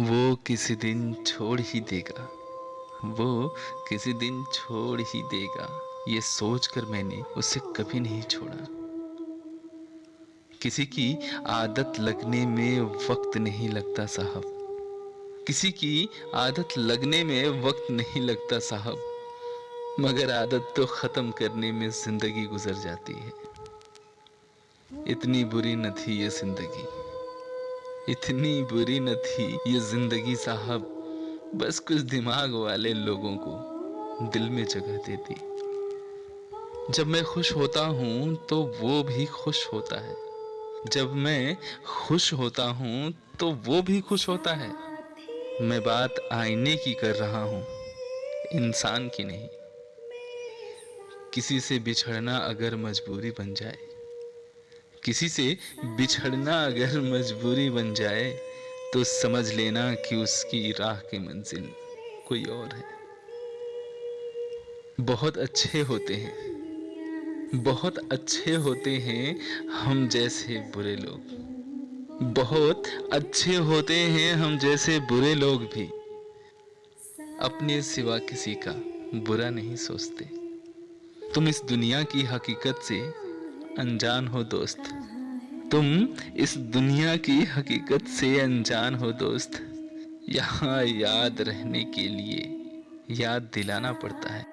वो किसी दिन छोड़ ही देगा। वो किसी दिन छोड़ ही देगा। ये सोचकर मैंने उसे कभी नहीं छोड़ा। किसी की आदत लगने में वक्त नहीं लगता साहब। किसी की आदत लगने में वक्त नहीं लगता साहब। मगर आदत तो ख़त्म करने में ज़िंदगी गुजर जाती है। इतनी बुरी न थी ये ज़िंदगी। इतनी बुरी न थी ये ज़िंदगी साहब। बस कुछ दिमाग वाले लोगों को दिल में जगह देती जब मैं खुश होता हूँ तो वो भी खुश होता है। जब मैं खुश होता हूँ तो वो भी खुश होता है। मैं बात आईने की कर रहा हूँ, इंसान की नहीं। किसी से बिछड़ना अगर मजबूरी बन जाए किसी से बिछड़ना अगर मजबूरी बन जाए तो समझ लेना कि उसकी राह की मंजिल कोई और है। बहुत अच्छे होते हैं। बहुत अच्छे होते हैं हम जैसे बुरे लोग। बहुत अच्छे होते हैं हम जैसे बुरे लोग भी। अपने सिवा किसी का बुरा नहीं सोचते। तुम इस दुनिया की हकीकत से अनजान हो दोस्त। तुम इस दुनिया की हकीकत से अनजान हो, दोस्त। यहाँ याद रहने के लिए याद दिलाना पड़ता है।